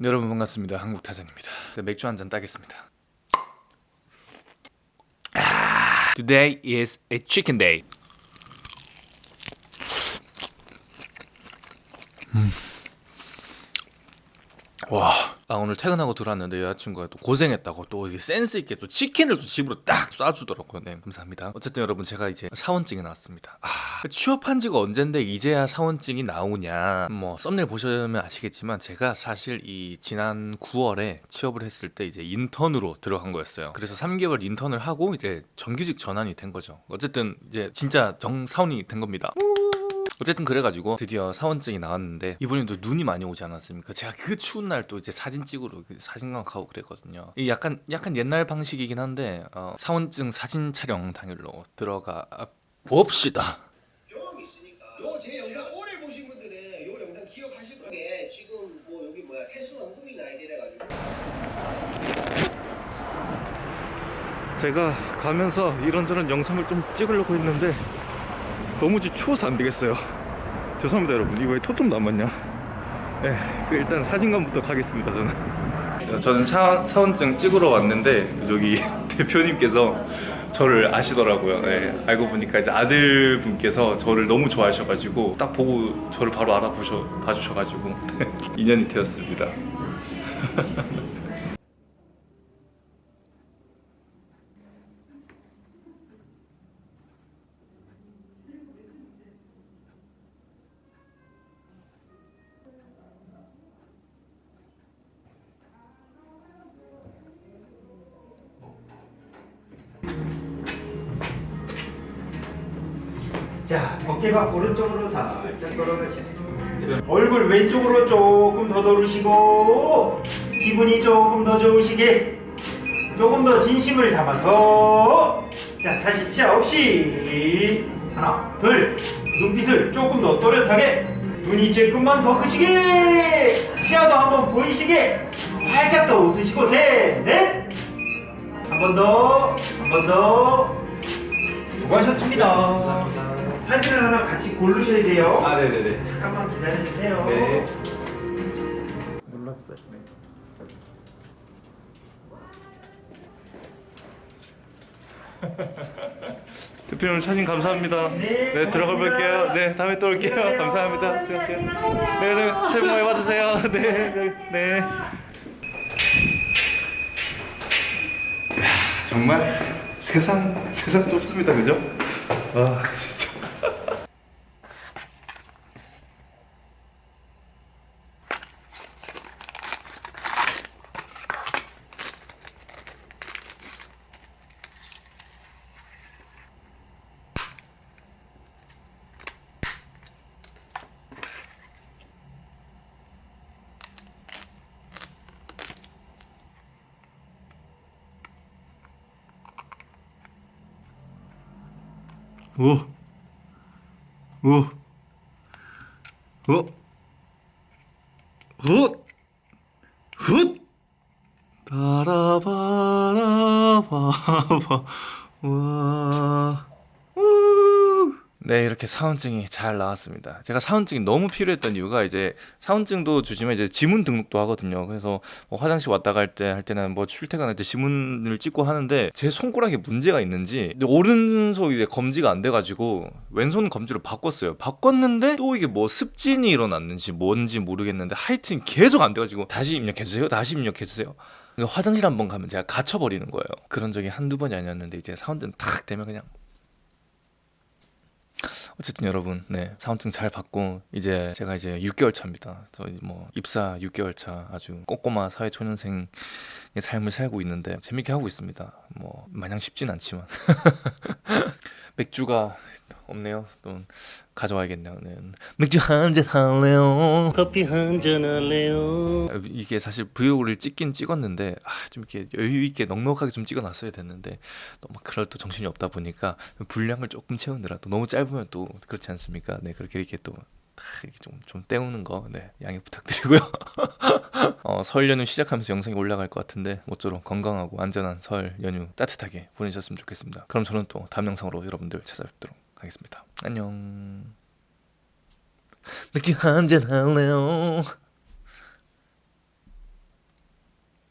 네, 여러분 반갑습니다. 한국타잔입니다. 네, 맥주 한 잔 따겠습니다. 아, Today is a chicken day. 음. 와, 아 오늘 퇴근하고 들어왔는데 여자친구가 또 고생했다고 또 센스 있게 또 치킨을 또 집으로 딱 쏴주더라고요. 네, 감사합니다. 어쨌든 여러분 제가 이제 사원증이 나왔습니다. 아, 취업한 지가 언젠데 이제야 사원증이 나오냐? 뭐 썸네일 보시면 아시겠지만 제가 사실 이 지난 9월에 취업을 했을 때 이제 인턴으로 들어간 거였어요. 그래서 3개월 인턴을 하고 이제 정규직 전환이 된 거죠. 어쨌든 이제 진짜 정사원이 된 겁니다. 어쨌든 그래가지고 드디어 사원증이 나왔는데 이번에 도 눈이 많이 오지 않았습니까? 제가 그 추운 날 또 이제 사진 찍으러 그 사진관 가고 그랬거든요. 이 약간 약간 옛날 방식이긴 한데 어, 사원증 사진 촬영 당일로 들어가 봅시다. 경험이 있으니까 요제 영상 오래 보신 분들은 요 영상 기억하실 거게 지금 뭐 여기 뭐야 태수가 후민 아이디래 가지고 제가 가면서 이런저런 영상을 좀 찍으려고 했는데 너무 추워서 안 되겠어요. 죄송합니다 여러분. 이거 왜 토통 남았냐? 네, 그 일단 사진관부터 가겠습니다 저는. 저는 사, 사원증 찍으러 왔는데 여기 대표님께서 저를 아시더라고요. 네, 알고 보니까 이제 아들분께서 저를 너무 좋아하셔가지고 딱 보고 저를 바로 알아보셔 봐주셔가지고 인연이 되었습니다. 자, 어깨가 오른쪽으로 살짝 돌아가시고 얼굴 왼쪽으로 조금 더 돌으시고 기분이 조금 더 좋으시게 조금 더 진심을 담아서 자, 다시 치아 없이. 하나, 둘. 눈빛을 조금 더 또렷하게 눈이 조금만 더 크시게 치아도 한번 보이시게 활짝 더 웃으시고 셋, 넷. 한 번 더, 한 번 더. 수고하셨습니다. 사 진을 하나 같이 고르셔야 돼요. 아 네네네. 잠깐만 기다려주세요. 네. 눌렀어요. 대표님 사진 감사합니다. 네, 네 들어가. 볼게요. 네 다음에 또 올게요. 안녕하세요. 감사합니다. 수고하세요. 네, 네 새해 복 많이 받으세요. 네, 네, 네. 야, 정말 세상 세상 좁습니다, 그죠? 아 진짜. 오, 오, 오, 훗, 훗, 바라바라바바, 와, 우. 네 이렇게 사원증이 잘 나왔습니다. 제가 사원증이 너무 필요했던 이유가 이제 사원증도 주시면 이제 지문 등록도 하거든요. 그래서 뭐 화장실 왔다 갈 때 할 때는 뭐 출퇴근할 때 지문을 찍고 하는데 제 손가락에 문제가 있는지 오른손 이제 검지가 안 돼가지고 왼손 검지로 바꿨어요. 바꿨는데 또 이게 뭐 습진이 일어났는지 뭔지 모르겠는데 하여튼 계속 안 돼가지고 다시 입력해 주세요. 다시 입력해 주세요. 그러니까 화장실 한번 가면 제가 갇혀버리는 거예요. 그런 적이 한두 번이 아니었는데 이제 사원증 탁 되면 그냥 어쨌든 여러분, 네 사원증 잘 받고 이제 제가 이제 6개월 차입니다. 저희 뭐 입사 6개월 차 아주 꼬꼬마 사회 초년생의 삶을 살고 있는데 재밌게 하고 있습니다. 뭐 마냥 쉽진 않지만 맥주가 없네요. 또 가져와야겠네요. 네. 맥주 한 잔 할래요. 커피 한 잔 할래요? 아, 이게 사실 브이로그를 찍긴 찍었는데 아, 좀 이렇게 여유 있게 넉넉하게 좀 찍어놨어야 됐는데 너무 그럴 또 정신이 없다 보니까 분량을 조금 채우느라 또 너무 짧으면 또 그렇지 않습니까? 네 그렇게 이렇게 또 좀 좀 때우는 거 네, 양해 부탁드리고요. 어, 설 연휴 시작하면서 영상이 올라갈 것 같은데 모쪼록 건강하고 안전한 설 연휴 따뜻하게 보내셨으면 좋겠습니다. 그럼 저는 또 다음 영상으로 여러분들 찾아뵙도록 하겠습니다. 안녕. 맥주 한잔 할래요.